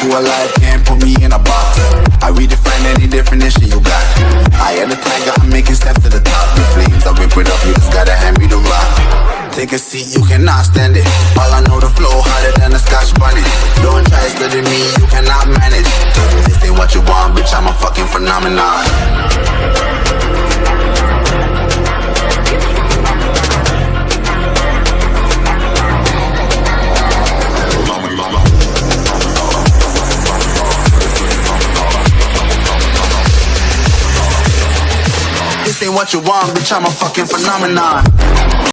who alive can't put me in a box. I redefine any definition you got. I am the tiger, I'm making steps to the top. The flames, I rip it up, you just gotta hand me the rock. Take a seat, you cannot stand it. All I know, the flow harder than a scotch bonnet Don't try studying me, you cannot manage. This ain't what you want, bitch, I'm a fucking phenomenon. Ain't what you want, bitch, I'm a fucking phenomenon.